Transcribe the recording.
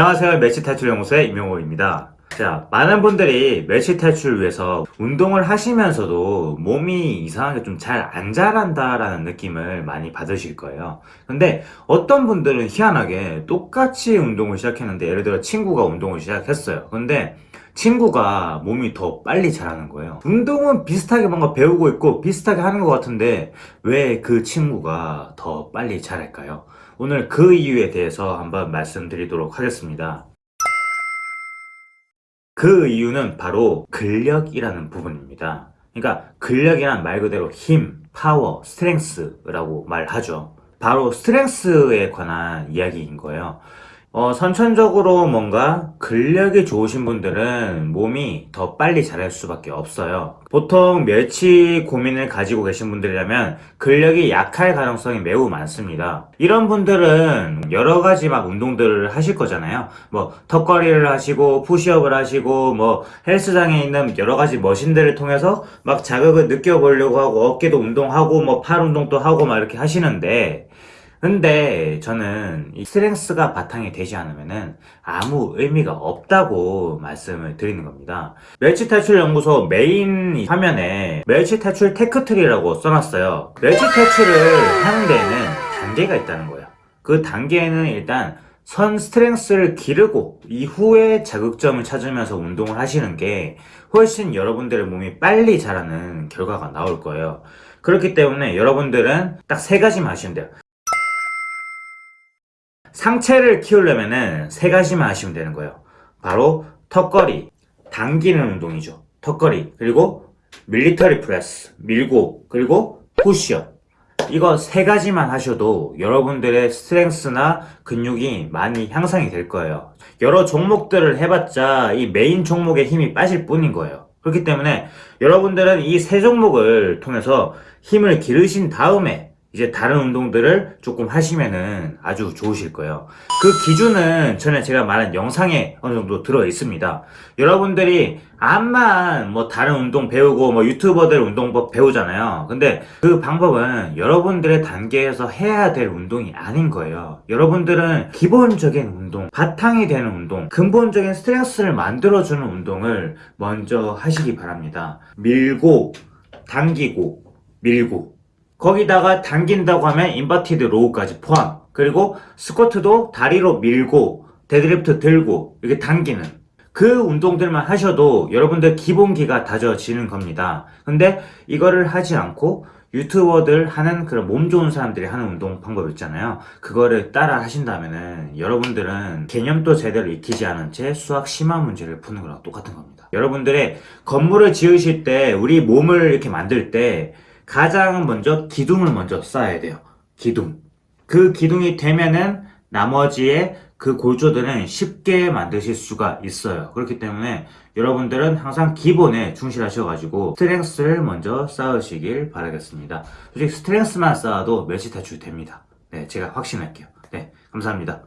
안녕하세요. 멸치 탈출 연구소의 임용호입니다. 자 많은 분들이 멸치 탈출을 위해서 운동을 하시면서도 몸이 이상하게 좀 잘 안 자란다 라는 느낌을 많이 받으실 거예요. 근데 어떤 분들은 희한하게 똑같이 운동을 시작했는데 예를 들어 친구가 운동을 시작했어요. 근데 친구가 몸이 더 빨리 자라는 거예요. 운동은 비슷하게 뭔가 배우고 있고 비슷하게 하는 것 같은데 왜 그 친구가 더 빨리 자랄까요? 오늘 그 이유에 대해서 한번 말씀드리도록 하겠습니다. 그 이유는 바로 근력이라는 부분입니다. 그러니까 근력이란 말 그대로 힘, 파워, strength라고 말하죠. 바로 strength에 관한 이야기인 거예요 어, 선천적으로 뭔가 근력이 좋으신 분들은 몸이 더 빨리 자랄 수밖에 없어요. 보통 멸치 고민을 가지고 계신 분들이라면 근력이 약할 가능성이 매우 많습니다. 이런 분들은 여러 가지 막 운동들을 하실 거잖아요. 뭐 턱걸이를 하시고 푸시업을 하시고 뭐 헬스장에 있는 여러 가지 머신들을 통해서 막 자극을 느껴보려고 하고 어깨도 운동하고 뭐 팔 운동도 하고 막 이렇게 하시는데 근데 저는 이 strength가 바탕이 되지 않으면 아무 의미가 없다고 말씀을 드리는 겁니다. 멸치탈출연구소 메인 화면에 멸치탈출 tech tree라고 써놨어요. 멸치탈출을 하는 데에는 단계가 있다는 거예요. 그 단계에는 일단 선 strength를 기르고 이후에 자극점을 찾으면서 운동을 하시는 게 훨씬 여러분들의 몸이 빨리 자라는 결과가 나올 거예요. 그렇기 때문에 여러분들은 딱 세 가지만 하시면 돼요 상체를 키우려면 세 가지만 하시면 되는 거예요. 바로 턱걸이 당기는 운동이죠. 턱걸이 그리고 military press 밀고 그리고 푸시업. 이거 세 가지만 하셔도 여러분들의 strength나 근육이 많이 향상이 될 거예요. 여러 종목들을 해봤자 이 메인 종목에 힘이 빠질 뿐인 거예요. 그렇기 때문에 여러분들은 이 세 종목을 통해서 힘을 기르신 다음에 이제 다른 운동들을 조금 하시면은 아주 좋으실 거예요. 그 기준은 전에 제가 말한 영상에 어느 정도 들어 있습니다. 여러분들이 암만 뭐 다른 운동 배우고 뭐 유튜버들 운동법 배우잖아요. 근데 그 방법은 여러분들의 단계에서 해야 될 운동이 아닌 거예요. 여러분들은 기본적인 운동 바탕이 되는 운동 근본적인 스트레스를 만들어주는 운동을 먼저 하시기 바랍니다. 밀고 당기고 밀고 거기다가 당긴다고 하면 inverted row까지 포함. 그리고 스쿼트도 다리로 밀고 데드리프트 들고 이렇게 당기는 그 운동들만 하셔도 여러분들 기본기가 다져지는 겁니다. 근데 이거를 하지 않고 유튜버들 하는 그런 몸 좋은 사람들이 하는 운동 방법 있잖아요. 그거를 따라 하신다면은 여러분들은 개념도 제대로 익히지 않은 채 수학 심화 문제를 푸는 거랑 똑같은 겁니다. 여러분들의 건물을 지으실 때 우리 몸을 이렇게 만들 때 가장 먼저 기둥을 먼저 쌓아야 돼요. 기둥. 그 기둥이 되면은 나머지의 그 골조들은 쉽게 만드실 수가 있어요. 그렇기 때문에 여러분들은 항상 기본에 충실하셔가지고 스트렝스를 먼저 쌓으시길 바라겠습니다. 솔직히 스트렝스만 쌓아도 멸치 탈출 됩니다. 네 제가 확신할게요. 네 감사합니다